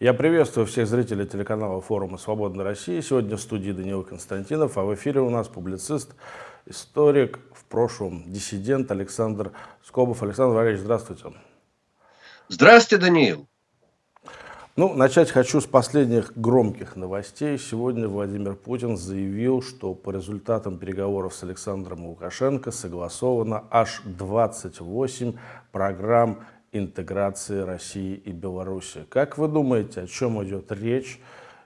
Я приветствую всех зрителей телеканала форума «Свободная Россия». Сегодня в студии Даниил Константинов, а в эфире у нас публицист, историк, в прошлом диссидент Александр Скобов. Александр Валерьевич, здравствуйте. Здравствуйте, Даниил. Ну, начать хочу с последних громких новостей. Сегодня Владимир Путин заявил, что по результатам переговоров с Александром Лукашенко согласовано аж 28 программ интеграции России и Беларуси. Как вы думаете, о чем идет речь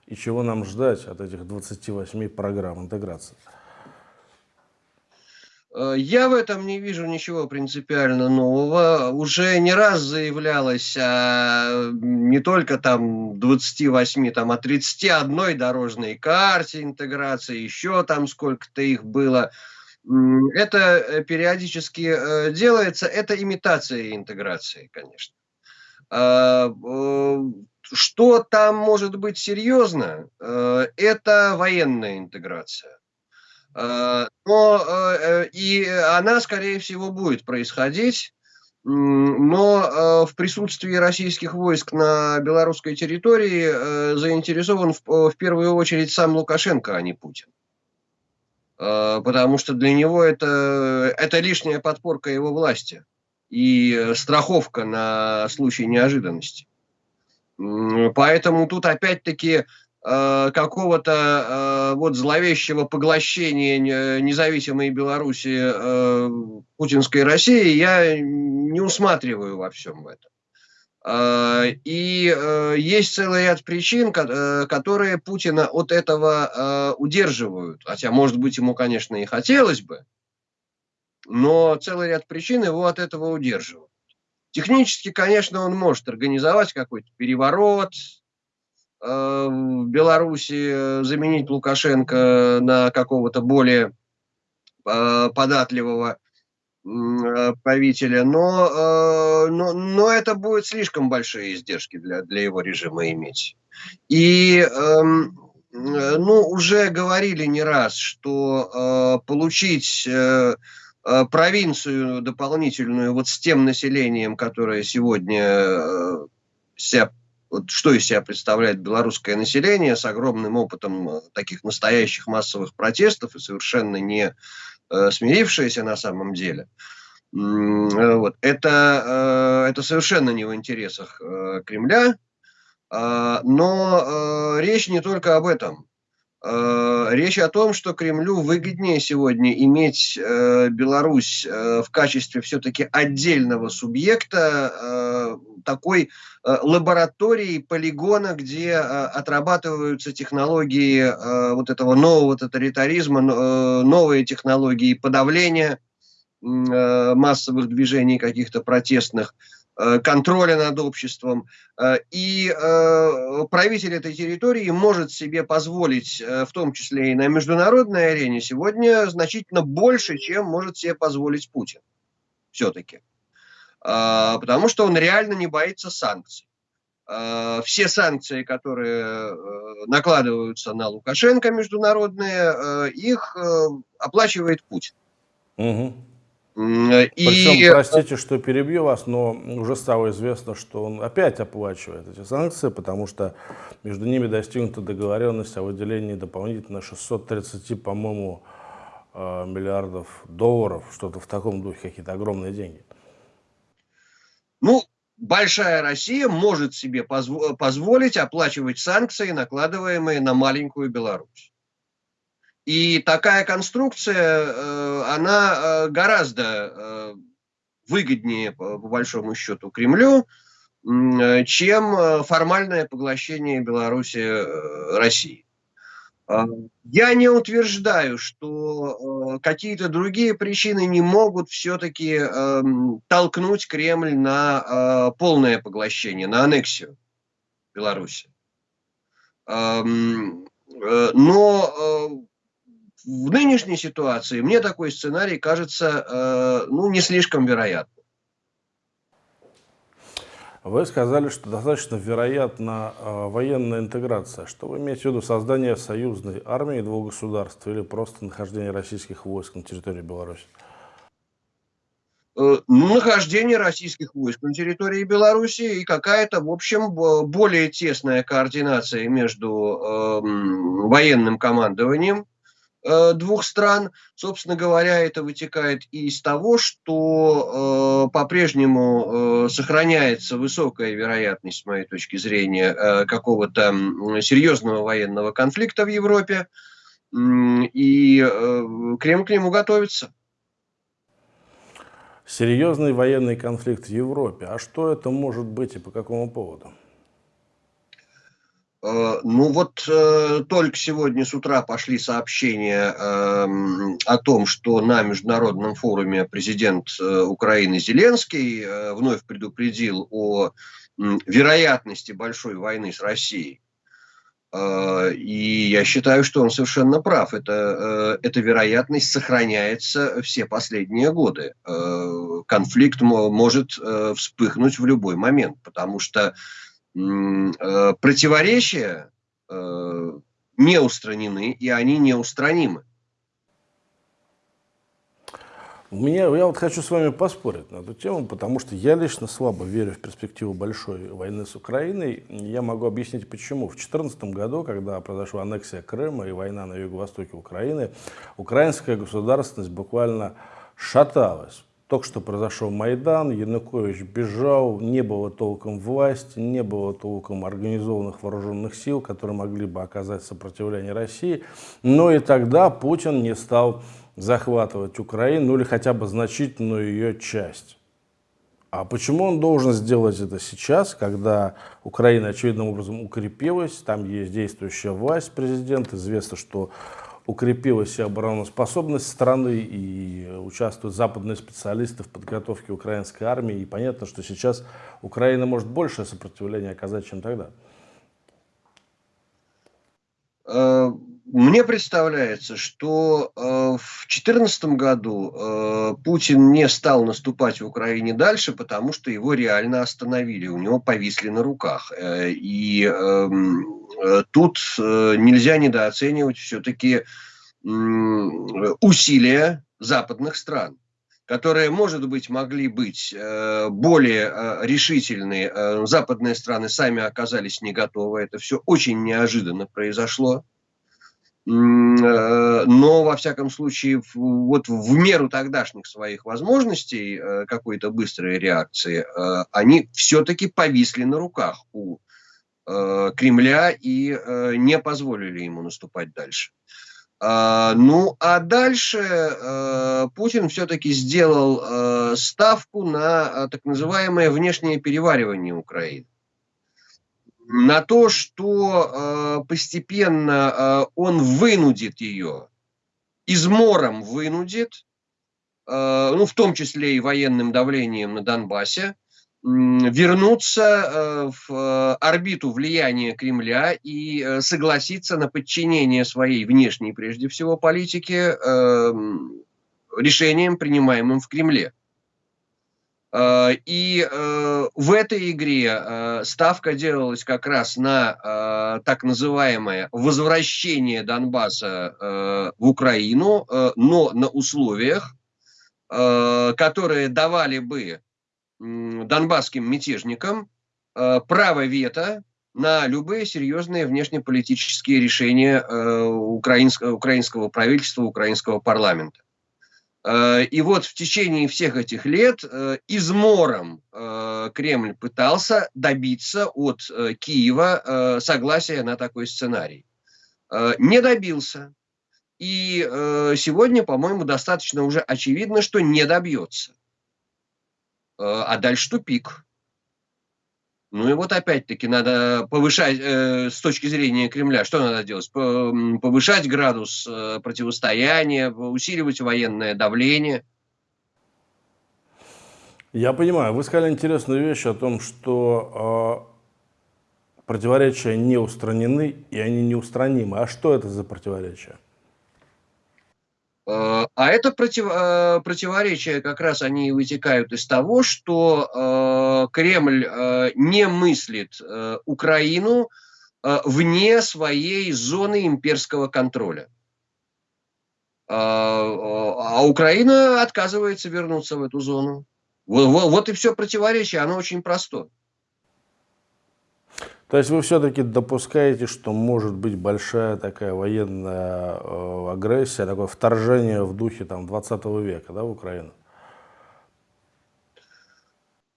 и чего нам ждать от этих 28 программ интеграции? Э, я в этом не вижу ничего принципиально нового. Уже не раз заявлялось о не только там 28, там, а 31 дорожной карте интеграции, еще там сколько-то их было. Это э, периодически э, делается, это имитация интеграции, конечно. А, что там может быть серьезно, это военная интеграция. А, но э, и она, скорее всего, будет происходить, но в присутствии российских войск на белорусской территории заинтересован в первую очередь сам Лукашенко, а не Путин. Э, потому что для него это, это лишняя подпорка его власти и страховка на случай неожиданности. Поэтому тут опять-таки э, какого-то э, вот зловещего поглощения независимой Беларуси путинской России я не усматриваю во всем этом. А, и э, есть целый ряд причин, э, которые Путина от этого э, удерживают. Хотя, может быть, ему, конечно, и хотелось бы, но целый ряд причин его от этого удерживают. Технически, конечно, он может организовать какой-то переворот в Беларуси, заменить Лукашенко на какого-то более податливого правителя, но, э, но, но это будет слишком большие издержки для, для его режима иметь. И эм, э, ну, уже говорили не раз, что получить провинцию дополнительную вот с тем населением, которое сегодня себя, вот что из себя представляет белорусское население с огромным опытом таких настоящих массовых протестов и совершенно не Э, смирившиеся на самом деле. Э, вот. Это, э, это совершенно не в интересах Кремля, но речь не только об этом. Речь о том, что Кремлю выгоднее сегодня иметь Беларусь в качестве все-таки отдельного субъекта, такой лаборатории, полигона, где отрабатываются технологии вот этого нового тоталитаризма, новые технологии подавления массовых движений каких-то протестных, контроля над обществом. И правитель этой территории может себе позволить, в том числе и на международной арене, сегодня значительно больше, чем может себе позволить Путин. Все-таки. Потому что он реально не боится санкций. Все санкции, которые э, накладываются на Лукашенко международные, э, их э, оплачивает Путин. Угу. И... Причем, простите, что перебью вас, но уже стало известно, что он опять оплачивает эти санкции, потому что между ними достигнута договоренность о выделении дополнительно 630, по-моему, миллиардов долларов, что-то в таком духе, какие-то огромные деньги. Ну, большая Россия может себе позво позволить оплачивать санкции, накладываемые на маленькую Беларусь. И такая конструкция, э, она э, гораздо э, выгоднее, по большому счету, Кремлю, чем формальное поглощение Беларуси России. А, я не утверждаю, что какие-то другие причины не могут все-таки толкнуть Кремль на полное поглощение, на аннексию Беларуси. Но в нынешней ситуации мне такой сценарий кажется ну, не слишком вероятным. Вы сказали, что достаточно вероятна э, военная интеграция. Что вы имеете в виду? Создание союзной армии двух государств или просто нахождение российских войск на территории Беларуси? э, нахождение российских войск на территории Беларуси и какая-то, в общем, более тесная координация между э, военным командованием Э, двух стран. Собственно говоря, это вытекает и из того, что э, по-прежнему э, сохраняется высокая вероятность, с моей точки зрения, э, какого-то серьезного военного конфликта в Европе, и э, Кремль к нему готовится. Серьезный военный конфликт в Европе. А что это может быть и по какому поводу? Э, ну вот э, только сегодня с утра пошли сообщения э, о том, что на международном форуме президент э, Украины Зеленский вновь предупредил о вероятности большой войны с Россией. И я считаю, что он совершенно прав. Это, эта вероятность сохраняется все последние годы. Конфликт может вспыхнуть в любой момент, потому что противоречия э, не устранены, и они неустранимы. У меня, я вот хочу с вами поспорить на эту тему, потому что я лично слабо верю в перспективу большой войны с Украиной. Я могу объяснить почему. В 2014 году, когда произошла аннексия Крыма и война на юго-востоке Украины, украинская государственность буквально шаталась. Только что произошел Майдан, Янукович бежал, не было толком власти, не было толком организованных вооруженных сил, которые могли бы оказать сопротивление России. Но и тогда Путин не стал захватывать Украину, ну или хотя бы значительную ее часть. А почему он должен сделать это сейчас, когда Украина очевидным образом укрепилась, там есть действующая власть, президент, известно, что укрепилась обороноспособность страны, и участвуют западные специалисты в подготовке украинской армии. И понятно, что сейчас Украина может большее сопротивление оказать, чем тогда. Э, мне представляется, что э, в 2014 году э, Путин не стал наступать в Украине дальше, потому что его реально остановили, у него повисли на руках. И эм, Э, тут э, нельзя недооценивать все-таки усилия западных стран которые, может быть, могли быть э, более решительные. Западные страны сами оказались не готовы. Это все очень неожиданно произошло. Но, во всяком случае, вот в меру тогдашних своих возможностей какой-то быстрой реакции, они все-таки повисли на руках у Э, Кремля и э, не позволили ему наступать дальше. А, ну, а дальше э, Путин все-таки сделал ставку на так называемое внешнее переваривание Украины. На то, что постепенно он вынудит ее, измором вынудит, ну, в том числе и военным давлением на Донбассе, вернуться э, в э, орбиту влияния Кремля и э, согласиться на подчинение своей внешней, прежде всего, политики эм, решениям, принимаемым в Кремле. И в этой игре ставка делалась как раз на так называемое возвращение Донбасса в Украину, но на условиях, которые давали бы донбасским мятежникам э, право вето на любые серьезные внешнеполитические решения э, украинского, украинского правительства, украинского парламента. Э, и вот в течение всех этих лет измором Кремль пытался добиться от Киева согласия на такой сценарий. Не добился. И сегодня, по-моему, достаточно уже очевидно, что не добьется. Э, а дальше тупик. Ну и вот опять-таки надо повышать, э, с точки зрения Кремля, что надо делать? Повышать градус э, противостояния, усиливать военное давление. Я понимаю, вы сказали интересную вещь о том, что э, противоречия не устранены и они неустранимы. А что это за противоречия? Э, а это против, э, противоречия как раз они вытекают из того, что э, Кремль не мыслит Украину вне своей зоны имперского контроля. а, Украина отказывается вернуться в эту зону. Вот, вот и все противоречие, оно очень простое. То есть вы все-таки допускаете, что может быть большая такая военная э, агрессия, такое вторжение в духе там, 20 века да, в Украину?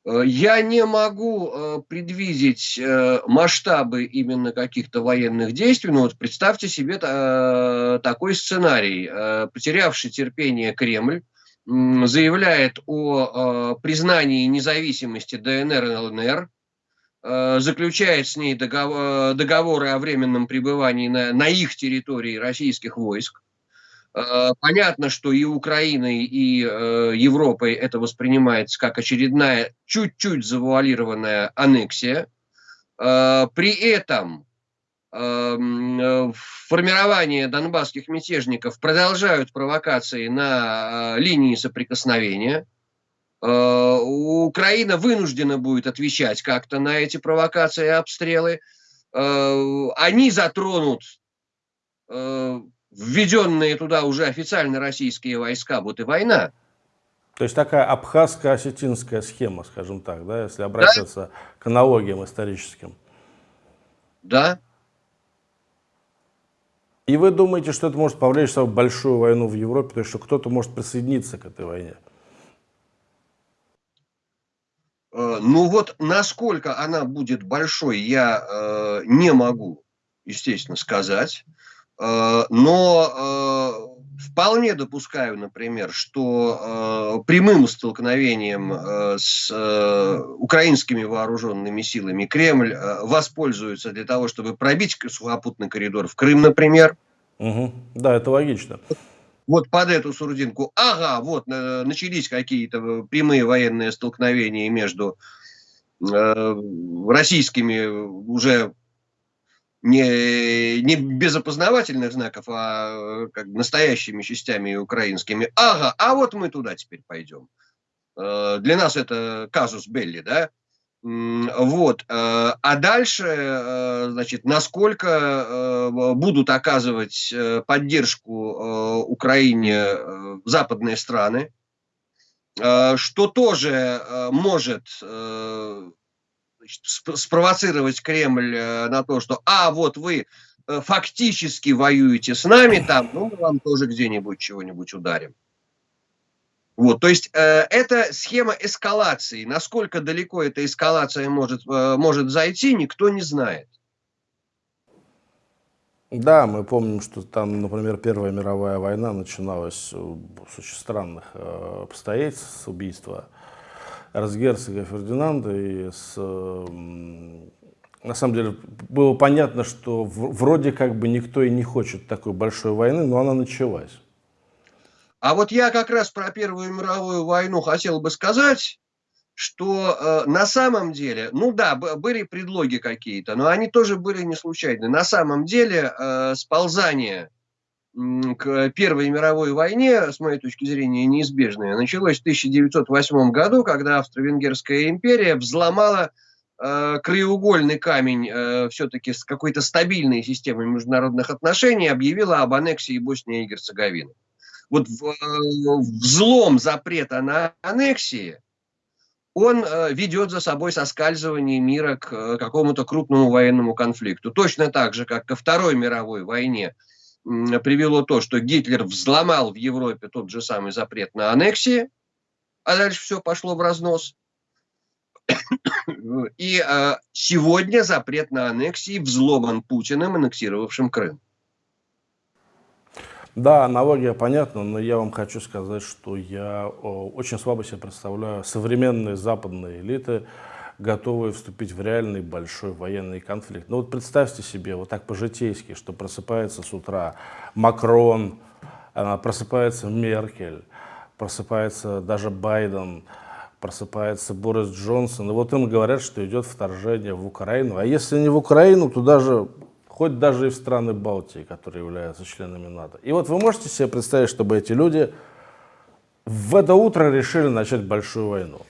Э, я не могу э, предвидеть э, масштабы именно каких-то военных действий, но вот представьте себе такой сценарий. Потерявший терпение Кремль заявляет о признании независимости ДНР и ЛНР, заключает с ней договор, договоры о временном пребывании на, на их территории российских войск, Э, понятно, что и Украиной, и э, Европой это воспринимается как очередная чуть-чуть завуалированная аннексия. Э, при этом эм, формирование донбасских мятежников продолжают провокации на линии соприкосновения. Украина вынуждена будет отвечать как-то на эти провокации и обстрелы. Они затронут введенные туда уже официально российские войска, вот и война. То есть такая абхазско-осетинская схема, скажем так, да, если обращаться да? к аналогиям историческим. Да. И вы думаете, что это может повлечь в большую войну в Европе, то есть что кто-то может присоединиться к этой войне? Э, ну вот насколько она будет большой, я э, не могу, естественно, сказать. Э, но э, вполне допускаю, например, что э, прямым столкновением с украинскими вооруженными силами Кремль воспользуется для того, чтобы пробить сухопутный коридор в Крым, например. Угу. Да, это логично. Вот под эту сурдинку, ага, вот начались какие-то прямые военные столкновения между российскими уже не, не без опознавательных знаков, а как настоящими частями украинскими. Ага, а вот мы туда теперь пойдем. Э, для нас это казус Белли, да? Вот. Э, а дальше, э, значит, насколько будут оказывать поддержку Украине западные страны, что тоже может спровоцировать Кремль э, на то, что, а, вот вы э, фактически воюете с нами там, ну, мы вам тоже где-нибудь чего-нибудь ударим. Вот, то есть э, это схема эскалации. Насколько далеко эта эскалация может, э, может зайти, никто не знает. Да, мы помним, что там, например, Первая мировая война начиналась с очень странных э, обстоятельств, с убийства эрцгерцога Фердинанда, и с, на самом деле было понятно, что вроде как бы никто и не хочет такой большой войны, но она началась. А вот я как раз про Первую мировую войну хотел бы сказать, что э, на самом деле, ну да, были предлоги какие-то, но они тоже были не случайны. На самом деле э, сползание к Первой мировой войне, с моей точки зрения, неизбежное, началось в 1908 году, когда Австро-Венгерская империя взломала э, краеугольный камень э, все-таки с какой-то стабильной системой международных отношений, объявила об аннексии Боснии и Герцеговины. Вот в, э, взлом запрета на аннексии, он э, ведет за собой соскальзывание мира к э, какому-то крупному военному конфликту. Точно так же, как ко Второй мировой войне – привело то, что Гитлер взломал в Европе тот же самый запрет на аннексии, а дальше все пошло в разнос. И сегодня запрет на аннексии взломан Путиным, аннексировавшим Крым. Да, аналогия понятна, но я вам хочу сказать, что я очень слабо себе представляю современные западные элиты, готовые вступить в реальный большой военный конфликт. Ну вот представьте себе, вот так по-житейски, что просыпается с утра Макрон, просыпается Меркель, просыпается даже Байден, просыпается Борис Джонсон, и вот им говорят, что идет вторжение в Украину. А если не в Украину, то даже, хоть даже и в страны Балтии, которые являются членами НАТО. И вот вы можете себе представить, чтобы эти люди в это утро решили начать большую войну.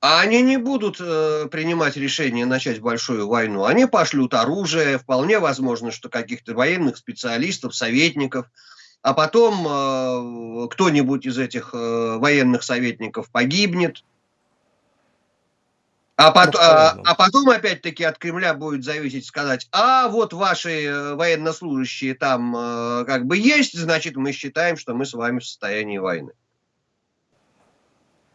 А они не будут э, принимать решение начать большую войну. Они пошлют оружие, вполне возможно, что каких-то военных специалистов, советников, а потом э, кто-нибудь из этих э, военных советников погибнет, а, пот, а, а потом опять-таки от Кремля будет зависеть сказать, а вот ваши э, военнослужащие там э, как бы есть, значит мы считаем, что мы с вами в состоянии войны.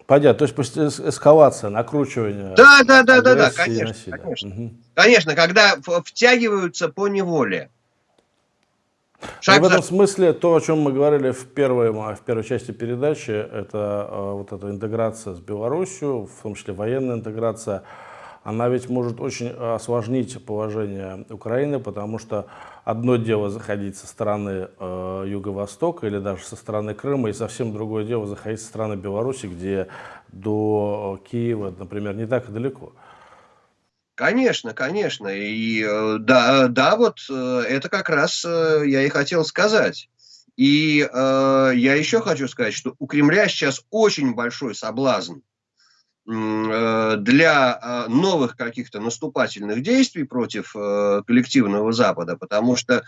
Понятно, то есть эскалация, накручивание. Да, да, да, да, да, конечно, конечно. Угу. Конечно, когда втягиваются по неволе. Шаг в этом смысле то, о чем мы говорили в первой, в первой части передачи, это э, вот эта интеграция с Беларусью, в том числе военная интеграция, она ведь может очень осложнить положение Украины, потому что одно дело заходить со стороны э, Юго-Востока или даже со стороны Крыма, и совсем другое дело заходить со стороны Беларуси, где до Киева, например, не так и далеко. Конечно, конечно. И э, да, да, вот э, это как раз э, я и хотел сказать. И э, я еще хочу сказать, что у Кремля сейчас очень большой соблазн э, для новых каких-то наступательных действий против э, коллективного Запада, потому что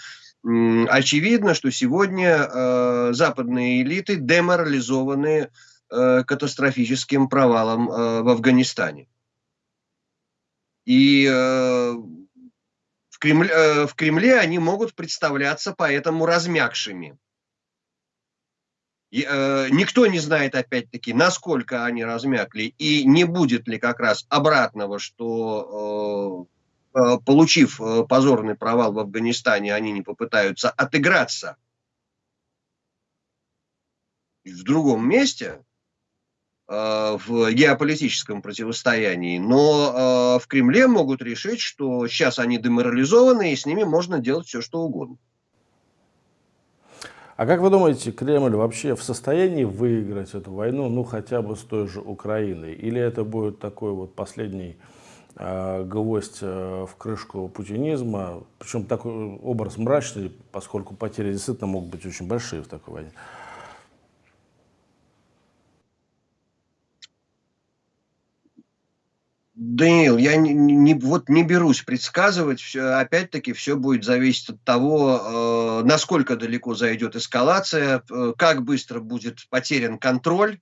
э, очевидно, что сегодня э, западные элиты деморализованы э, катастрофическим провалом э, в Афганистане. И э, в, Кремле, э, в Кремле они могут представляться поэтому размягшими. И, э, никто не знает, опять-таки, насколько они размякли, и не будет ли как раз обратного, что, э, э получив позорный провал в Афганистане, они не попытаются отыграться в другом месте, в геополитическом противостоянии, но э, в Кремле могут решить, что сейчас они деморализованы, и с ними можно делать все, что угодно. А как вы думаете, Кремль вообще в состоянии выиграть эту войну, ну хотя бы с той же Украиной? Или это будет такой вот последний э, гвоздь э, в крышку путинизма? Причем такой образ мрачный, поскольку потери действительно могут быть очень большие в такой войне. Даниил, я не, не, вот не берусь предсказывать, все, опять-таки все будет зависеть от того, э, насколько далеко зайдет эскалация, э, как быстро будет потерян контроль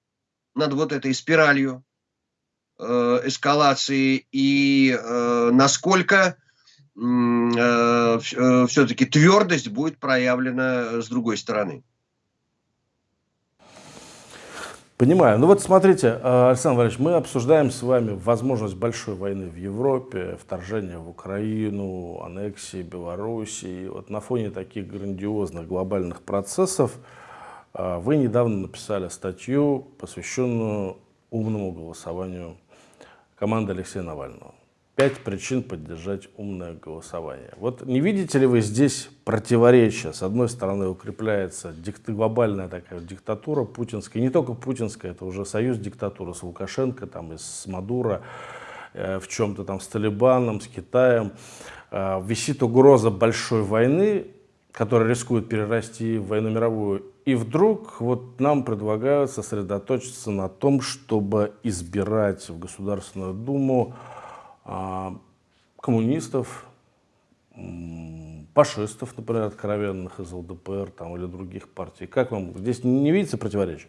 над вот этой спиралью э, эскалации и э, насколько э, э, все-таки твердость будет проявлена с другой стороны. Понимаю. Ну вот смотрите, э, Александр Валерьевич, мы обсуждаем с вами возможность большой войны в Европе, вторжение в Украину, аннексии Белоруссии. Вот на фоне таких грандиозных глобальных процессов э, вы недавно написали статью, посвященную умному голосованию команды Алексея Навального. Пять причин поддержать умное голосование. Вот не видите ли вы здесь противоречия? С одной стороны укрепляется дикт, глобальная такая диктатура путинская, не только путинская, это уже союз диктатуры с Лукашенко, там, и с Мадуро, э, в чем-то там с Талибаном, с Китаем. Э, висит угроза большой войны, которая рискует перерасти в войну мировую. И вдруг вот нам предлагают сосредоточиться на том, чтобы избирать в Государственную Думу коммунистов, фашистов, например, откровенных из ЛДПР там, или других партий. Как вам здесь не видится противоречий?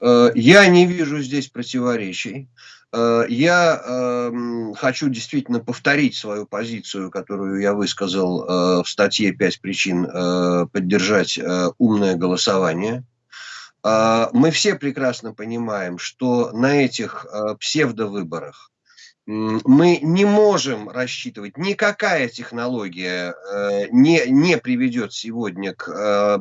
Э, я не вижу здесь противоречий. Э, я э, хочу действительно повторить свою позицию, которую я высказал э, в статье «Пять причин поддержать умное голосование». Мы все прекрасно понимаем, что на этих псевдовыборах мы не можем рассчитывать, никакая технология э, не, не приведет сегодня к э,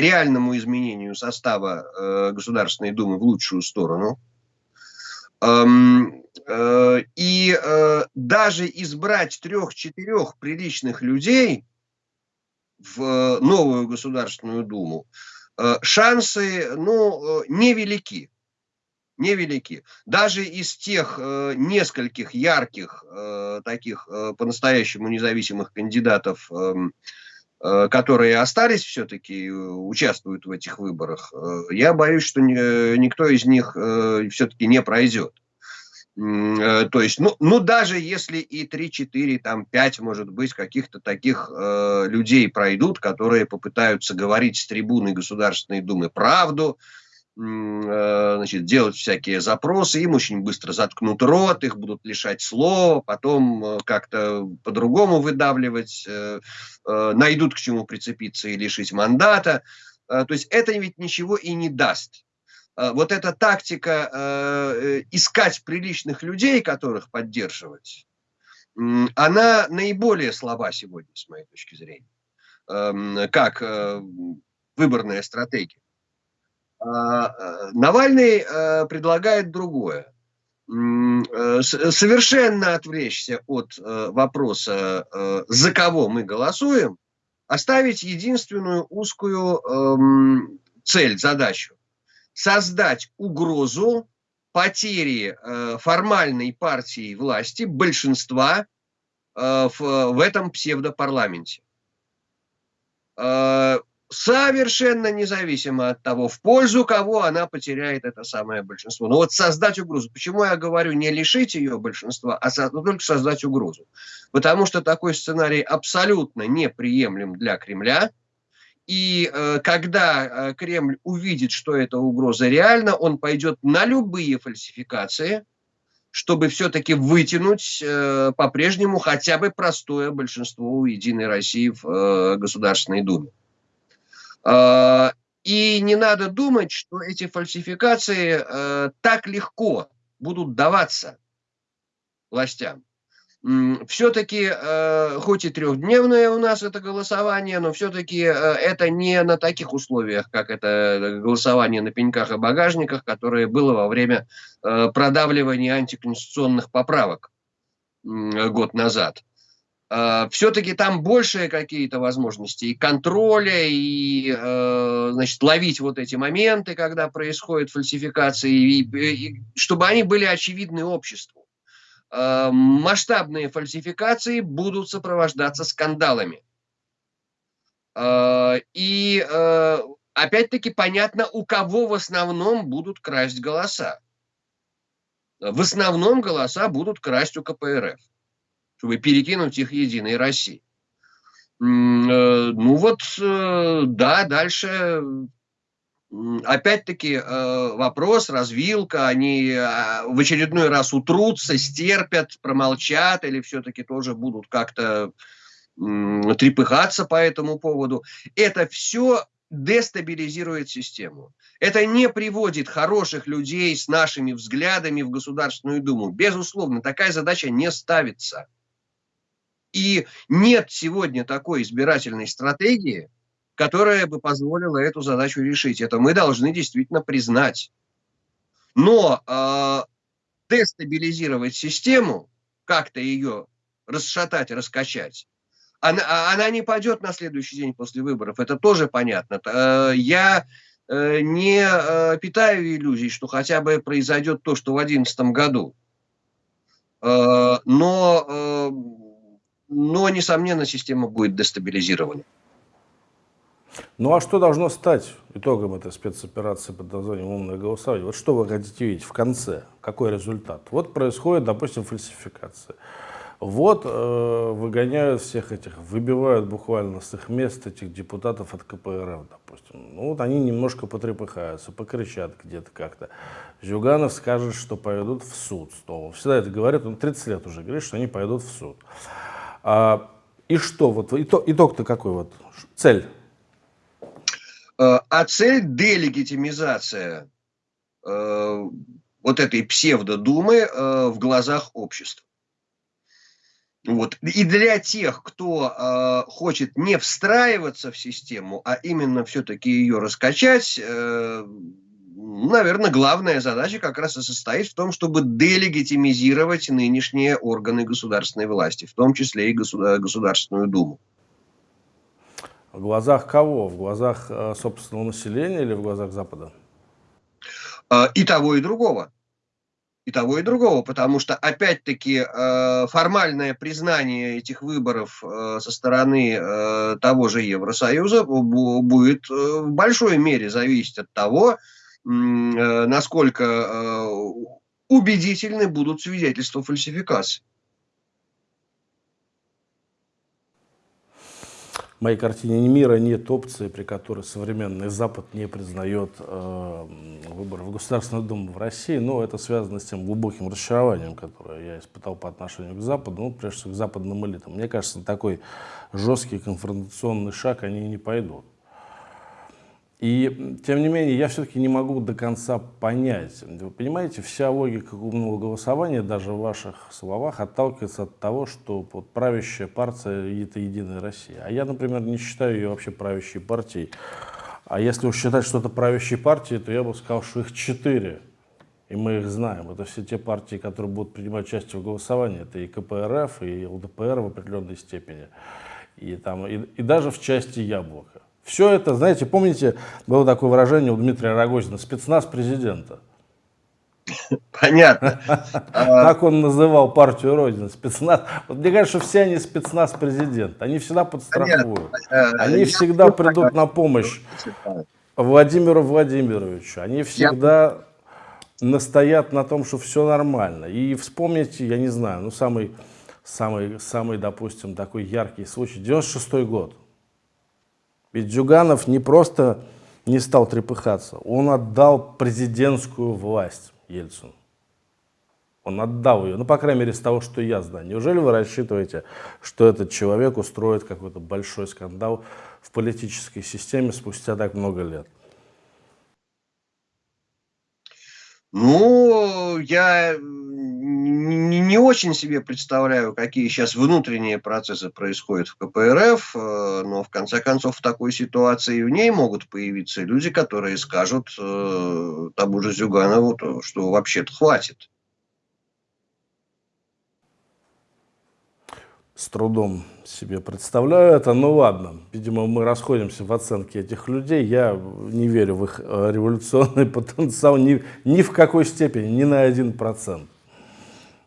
реальному изменению состава э, Государственной Думы в лучшую сторону. Эм, э, и даже избрать трех-четырех приличных людей в новую Государственную Думу, шансы ну, невелики невелики. Даже из тех э, нескольких ярких э, таких э, по-настоящему независимых кандидатов, э, э, которые остались все-таки, э, участвуют в этих выборах, э, я боюсь, что ни, никто из них э, все-таки не пройдет. Э, то есть, ну, ну даже если и 3, 4, там 5, может быть, каких-то таких э, людей пройдут, которые попытаются говорить с трибуны Государственной Думы правду, э, значит, делать всякие запросы, им очень быстро заткнут рот, их будут лишать слова, потом э, как-то по-другому выдавливать, э, э, найдут к чему прицепиться и лишить мандата. Э, то есть это ведь ничего и не даст. Э, вот эта тактика э, искать приличных людей, которых поддерживать, она наиболее слаба сегодня, с моей точки зрения, эм, как э, выборная стратегия. А, Навальный предлагает другое. Совершенно отвлечься от вопроса, за кого мы голосуем, оставить единственную узкую эм, цель, задачу создать угрозу потери э, формальной партии власти, большинства э, в этом псевдопарламенте. Совершенно независимо от того, в пользу кого она потеряет это самое большинство. Но вот создать угрозу. Почему я говорю не лишить ее большинства, а со, только создать угрозу? Потому что такой сценарий абсолютно неприемлем для Кремля – и э, когда э, Кремль увидит, что эта угроза реальна, он пойдет на любые фальсификации, чтобы все-таки вытянуть э, по-прежнему хотя бы простое большинство у Единой России в э, Государственной Думе. Э, и не надо думать, что эти фальсификации э, так легко будут даваться властям все-таки, э, хоть и трехдневное у нас это голосование, но все-таки э, это не на таких условиях, как это голосование на пеньках и багажниках, которое было во время продавливания антиконституционных поправок год назад. Все-таки там большие какие-то возможности и контроля, и значит, ловить вот эти моменты, когда происходят фальсификации, и, и, чтобы они были очевидны обществу. Э, масштабные фальсификации будут сопровождаться скандалами. Э, и э, опять-таки понятно, у кого в основном будут красть голоса. В основном голоса будут красть у КПРФ, чтобы перекинуть их Единой России. Ну вот, да, дальше опять-таки э, вопрос, развилка, они э, в очередной раз утрутся, стерпят, промолчат или все-таки тоже будут как-то трепыхаться по этому поводу. Это все дестабилизирует систему. Это не приводит хороших людей с нашими взглядами в Государственную Думу. Безусловно, такая задача не ставится. И нет сегодня такой избирательной стратегии, которая бы позволила эту задачу решить. Это мы должны действительно признать. Но э, дестабилизировать систему, как-то ее расшатать, раскачать, она, а, она не пойдет на следующий день после выборов. Это тоже понятно. Э, я э, не э, питаю иллюзий, что хотя бы произойдет то, что в 2011 году. Но, но, несомненно, система будет дестабилизирована. Ну а что должно стать итогом этой спецоперации под названием «Умное голосование»? Вот что вы хотите видеть в конце? Какой результат? Вот происходит, допустим, фальсификация. Вот э, выгоняют всех этих, выбивают буквально с их мест этих депутатов от КПРФ, допустим. Ну вот они немножко потрепыхаются, покричат где-то как-то. Зюганов скажет, что пойдут в суд снова. Всегда это говорят, он 30 лет уже говорит, что они пойдут в суд. А, и что, вот итог-то итог какой вот, цель? Э, а цель делегитимизация э, вот этой псевдодумы э, в глазах общества. Вот. И для тех, кто э, хочет не встраиваться в систему, а именно все-таки ее раскачать, э, наверное, главная задача как раз и состоит в том, чтобы делегитимизировать нынешние органы государственной власти, в том числе и Государственную Думу. В глазах кого? В глазах э, собственного населения или в глазах Запада? А, и того, и другого. И того, и другого, потому что, опять-таки, э, формальное признание этих выборов э, со стороны того же Евросоюза будет в большой мере зависеть от того, насколько убедительны будут свидетельства фальсификации. В моей картине мира нет опции, при которой современный Запад не признает э, выборы в Государственную Думу в России, но это связано с тем глубоким разочарованием, которое я испытал по отношению к Западу, ну, прежде всего к западным элитам. Мне кажется, на такой жесткий конфронтационный шаг они не пойдут. И, тем не менее, я все-таки не могу до конца понять. Вы понимаете, вся логика умного голосования, даже в ваших словах, отталкивается от того, что вот, правящая партия – это Единая Россия. А я, например, не считаю ее вообще правящей партией. А если уж считать что-то правящей партией, то я бы сказал, что их четыре. И мы их знаем. Это все те партии, которые будут принимать участие в голосовании. Это и КПРФ, и ЛДПР в определенной степени. И, там, и, и даже в части Яблока. Все это, знаете, помните, было такое выражение у Дмитрия Рогозина, спецназ президента. Понятно. Как он называл партию Родины, спецназ. Вот мне кажется, что все они спецназ президента. Они всегда подстрахуют. Они всегда придут на помощь Владимиру Владимировичу. Они всегда настоят на том, что все нормально. И вспомните, я не знаю, ну самый, самый, самый, допустим, такой яркий случай, 96 год. Ведь Джуганов не просто не стал трепыхаться, он отдал президентскую власть Ельцину. Он отдал ее, ну, по крайней мере, с того, что я знаю. Неужели вы рассчитываете, что этот человек устроит какой-то большой скандал в политической системе спустя так много лет? Ну, я не, не очень себе представляю, какие сейчас внутренние процессы происходят в КПРФ, э, но в конце концов в такой ситуации в ней могут появиться люди, которые скажут э, тому же Зюганову, что вообще-то хватит. С трудом себе представляю это, ну ладно, видимо мы расходимся в оценке этих людей, я не верю в их э, революционный потенциал ни, ни в какой степени, ни на один процент.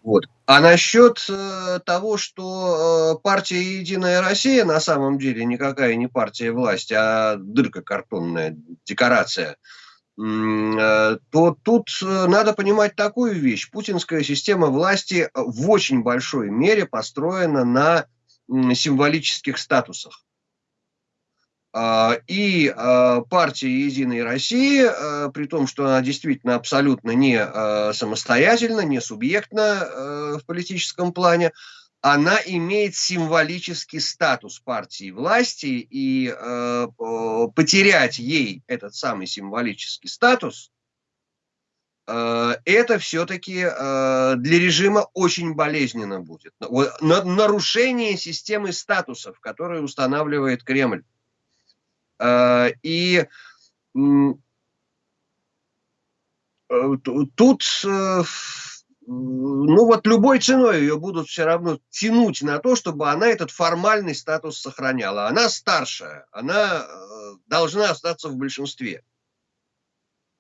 Вот. А насчет э, того, что э, партия «Единая Россия» на самом деле никакая не партия власти, а дырка картонная, декорация, то тут э, надо понимать такую вещь. Путинская система власти в очень большой мере построена на символических статусах. А, и а, партия «Единой России», при том, что она действительно абсолютно не самостоятельна, не субъектна в политическом плане, она имеет символический статус партии власти, и потерять ей этот самый символический статус, это все-таки для режима очень болезненно будет. Нарушение системы статусов, которые устанавливает Кремль. Э, и э, тут, э, ну вот любой ценой ее будут все равно тянуть на то, чтобы она этот формальный статус сохраняла. Она старшая, она должна остаться в большинстве.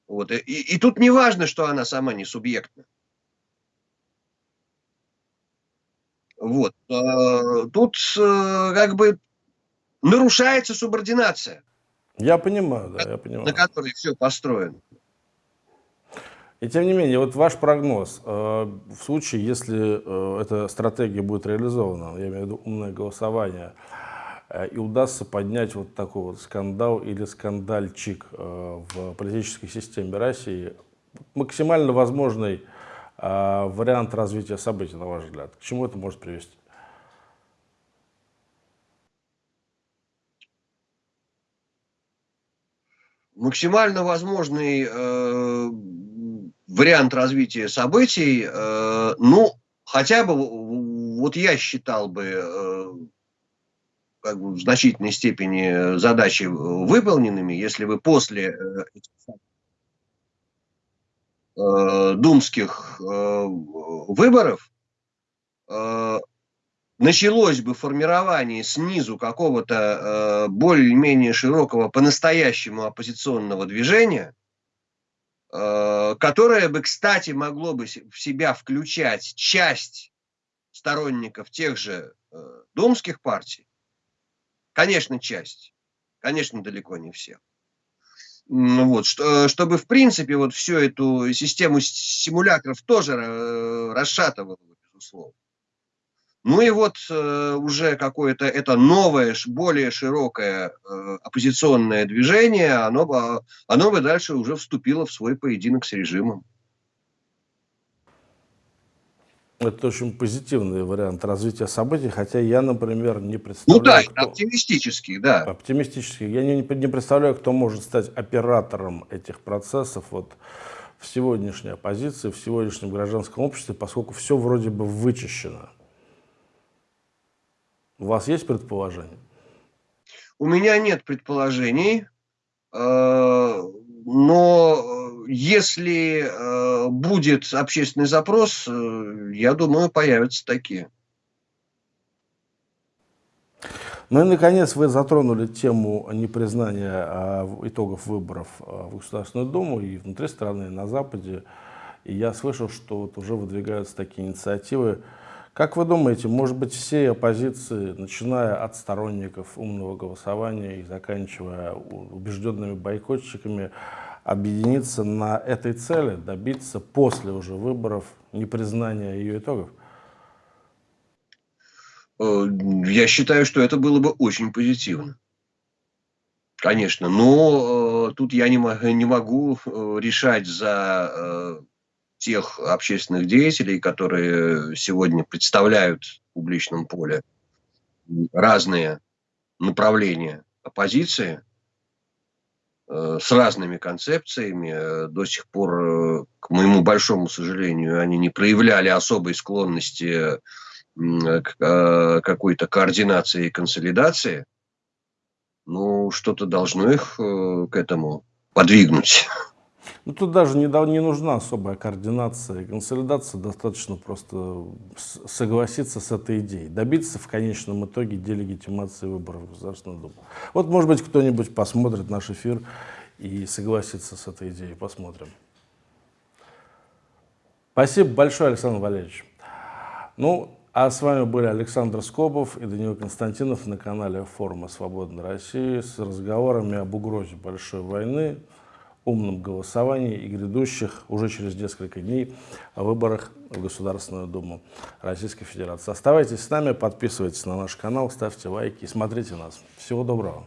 Вот. И, и тут не важно, что она сама не субъектна. Вот. Тут как бы нарушается субординация. Я понимаю, да, я понимаю. На которой все построено. И тем не менее, вот ваш прогноз, э, в случае, если э, эта стратегия будет реализована, я имею в виду умное голосование, э, и удастся поднять вот такой вот скандал или скандальчик в политической системе России, максимально возможный вариант развития событий, на ваш взгляд, к чему это может привести? максимально возможный вариант развития событий, э, ну, хотя бы, вот я считал бы, э, как бы в значительной степени задачи выполненными, если бы после э, э, думских э, выборов э, началось бы формирование снизу какого-то э, более-менее широкого по-настоящему оппозиционного движения, э, которое бы, кстати, могло бы в себя включать часть сторонников тех же э, думских партий, конечно, часть, конечно, далеко не всех. Вот, что, чтобы, в принципе, вот всю эту систему симулякров тоже э, расшатывало, безусловно. Ну и вот э, уже какое-то это новое, более широкое э, оппозиционное движение, оно, оно бы дальше уже вступило в свой поединок с режимом. Это очень позитивный вариант развития событий, хотя я, например, не представляю... Ну да, кто... оптимистический, да. Оптимистический. Я не, не представляю, кто может стать оператором этих процессов вот, в сегодняшней оппозиции, в сегодняшнем гражданском обществе, поскольку все вроде бы вычищено. У вас есть предположение? У меня нет предположений, э, но если э, будет общественный запрос, э, я думаю, появятся такие. Ну и, наконец, вы затронули тему непризнания итогов выборов в Государственную Думу и внутри страны, и на Западе. И я слышал, что вот уже выдвигаются такие инициативы, как вы думаете, может быть, все оппозиции, начиная от сторонников умного голосования и заканчивая убежденными бойкотчиками, объединиться на этой цели, добиться после уже выборов непризнания ее итогов? Э, я считаю, что это было бы очень позитивно. Конечно, но э, тут я не, не могу э, решать за тех общественных деятелей, которые сегодня представляют в публичном поле разные направления оппозиции э, с разными концепциями. До сих пор, э, к моему большому сожалению, они не проявляли особой склонности к э, какой-то координации и консолидации. Ну, что-то должно их к этому подвигнуть. Ну, тут даже не, не нужна особая координация и консолидация, достаточно просто согласиться с этой идеей, добиться в конечном итоге делегитимации выборов в Государственную Думу. Вот, может быть, кто-нибудь посмотрит наш эфир и согласится с этой идеей, посмотрим. Спасибо большое, Александр Валерьевич. Ну, а с вами были Александр Скобов и Даниил Константинов на канале форума «Свободной России» с разговорами об угрозе большой войны, умном голосовании и грядущих уже через несколько дней выборах в Государственную Думу Российской Федерации. Оставайтесь с нами, подписывайтесь на наш канал, ставьте лайки и смотрите нас. Всего доброго!